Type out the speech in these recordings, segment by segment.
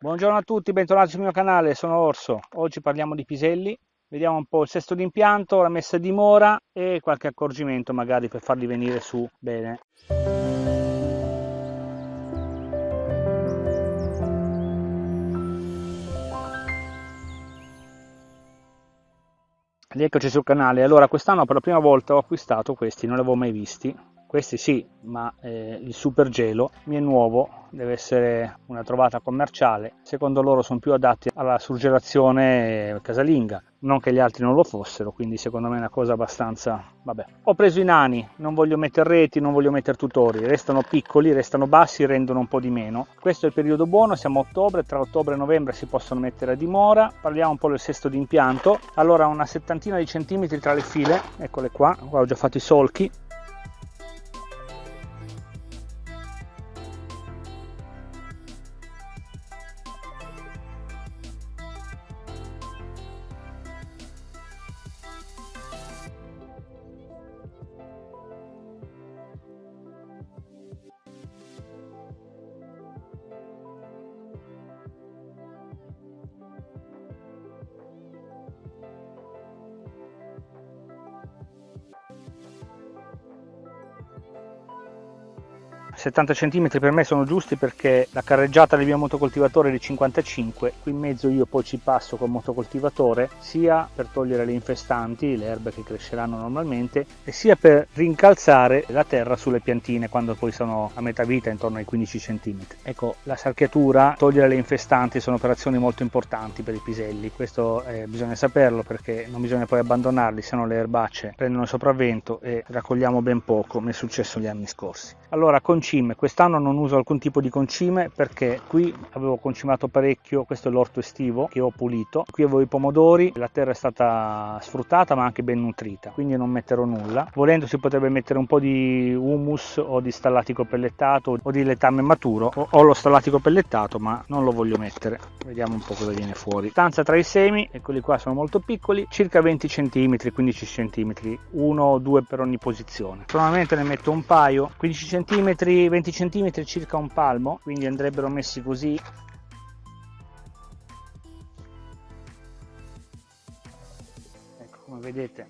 Buongiorno a tutti, bentornati sul mio canale, sono Orso. Oggi parliamo di piselli, vediamo un po' il sesto d'impianto, la messa a dimora e qualche accorgimento magari per farli venire su bene. Rieccoci sul canale, allora quest'anno per la prima volta ho acquistato questi, non li avevo mai visti, questi sì, ma eh, il super gelo mi è nuovo, deve essere una trovata commerciale. Secondo loro sono più adatti alla surgelazione casalinga, non che gli altri non lo fossero, quindi secondo me è una cosa abbastanza... vabbè. Ho preso i nani, non voglio mettere reti, non voglio mettere tutori, restano piccoli, restano bassi, rendono un po' di meno. Questo è il periodo buono, siamo a ottobre, tra ottobre e novembre si possono mettere a dimora. Parliamo un po' del sesto d'impianto. Allora una settantina di centimetri tra le file, eccole qua, qua ho già fatto i solchi, 70 cm per me sono giusti perché la carreggiata del mio motocoltivatore è di 55 qui in mezzo io poi ci passo col motocoltivatore sia per togliere le infestanti le erbe che cresceranno normalmente e sia per rincalzare la terra sulle piantine quando poi sono a metà vita intorno ai 15 cm ecco la sarchiatura togliere le infestanti sono operazioni molto importanti per i piselli questo eh, bisogna saperlo perché non bisogna poi abbandonarli se no le erbacce prendono sopravvento e raccogliamo ben poco mi è successo gli anni scorsi. Allora con concime. Quest'anno non uso alcun tipo di concime perché qui avevo concimato parecchio questo è l'orto estivo che ho pulito. Qui avevo i pomodori la terra è stata sfruttata ma anche ben nutrita quindi non metterò nulla. Volendo si potrebbe mettere un po' di humus o di stallatico pellettato o di letame maturo. Ho lo stallatico pellettato ma non lo voglio mettere. Vediamo un po' cosa viene fuori. Stanza tra i semi eccoli qua sono molto piccoli. Circa 20 cm 15 cm uno o due per ogni posizione. Normalmente ne metto un paio. 15 cm 20 cm circa un palmo quindi andrebbero messi così. Ecco come vedete.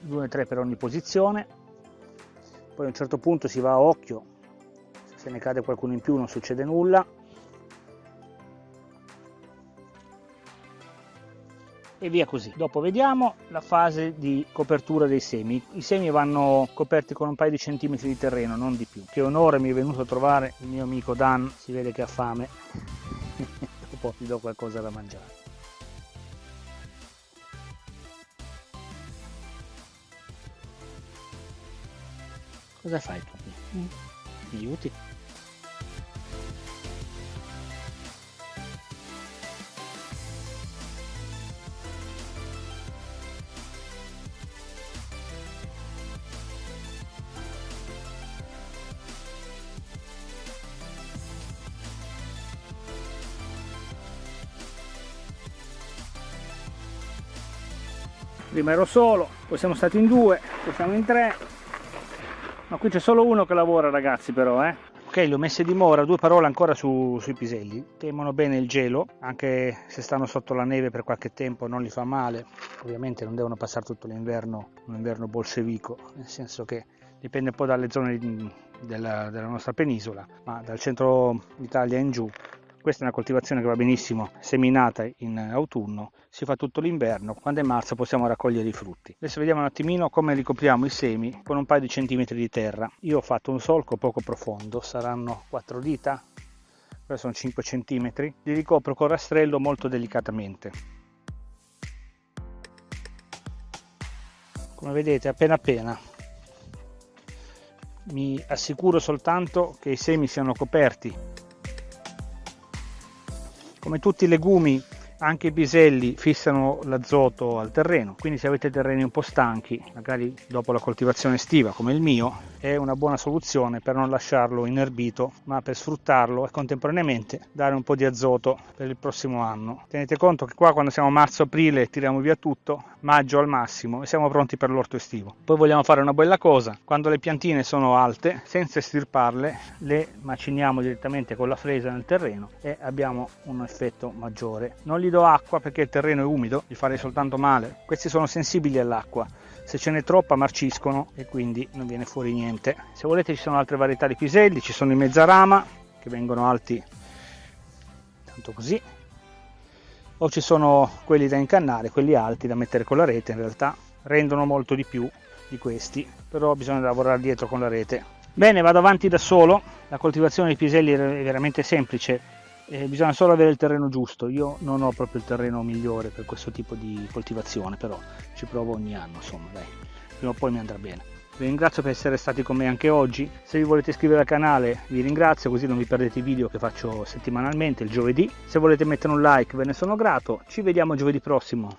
2 3 per ogni posizione. Poi a un certo punto si va a occhio. Se ne cade qualcuno in più non succede nulla e via così. Dopo vediamo la fase di copertura dei semi. I semi vanno coperti con un paio di centimetri di terreno, non di più. Che onore mi è venuto a trovare il mio amico Dan, si vede che ha fame. Dopo gli do qualcosa da mangiare. Cosa fai tu? Mi aiuti? Prima ero solo poi siamo stati in due poi siamo in tre. Ma qui c'è solo uno che lavora ragazzi però eh. Ok li ho messi a dimora due parole ancora su, sui piselli. Temono bene il gelo anche se stanno sotto la neve per qualche tempo non li fa male. Ovviamente non devono passare tutto l'inverno un inverno bolsevico nel senso che dipende un po' dalle zone della, della nostra penisola ma dal centro Italia in giù questa è una coltivazione che va benissimo seminata in autunno, si fa tutto l'inverno, quando è marzo possiamo raccogliere i frutti. Adesso vediamo un attimino come ricopriamo i semi con un paio di centimetri di terra. Io ho fatto un solco poco profondo, saranno 4 dita, sono 5 centimetri. Li ricopro con rastrello molto delicatamente. Come vedete appena appena mi assicuro soltanto che i semi siano coperti come tutti i legumi anche i piselli fissano l'azoto al terreno, quindi se avete terreni un po' stanchi, magari dopo la coltivazione estiva come il mio, è una buona soluzione per non lasciarlo inerbito ma per sfruttarlo e contemporaneamente dare un po' di azoto per il prossimo anno. Tenete conto che qua quando siamo marzo-aprile tiriamo via tutto maggio al massimo e siamo pronti per l'orto estivo. Poi vogliamo fare una bella cosa quando le piantine sono alte senza estirparle le maciniamo direttamente con la fresa nel terreno e abbiamo un effetto maggiore. Non gli do acqua perché il terreno è umido gli farei soltanto male. Questi sono sensibili all'acqua. Se ce n'è troppa marciscono e quindi non viene fuori niente. Se volete ci sono altre varietà di piselli. Ci sono i mezzarama che vengono alti tanto così. O ci sono quelli da incannare quelli alti da mettere con la rete in realtà rendono molto di più di questi però bisogna lavorare dietro con la rete. Bene vado avanti da solo. La coltivazione dei piselli è veramente semplice eh, bisogna solo avere il terreno giusto. Io non ho proprio il terreno migliore per questo tipo di coltivazione però ci provo ogni anno insomma dai. Prima o poi mi andrà bene. Vi ringrazio per essere stati con me anche oggi. Se vi volete iscrivere al canale vi ringrazio così non vi perdete i video che faccio settimanalmente il giovedì. Se volete mettere un like ve ne sono grato. Ci vediamo giovedì prossimo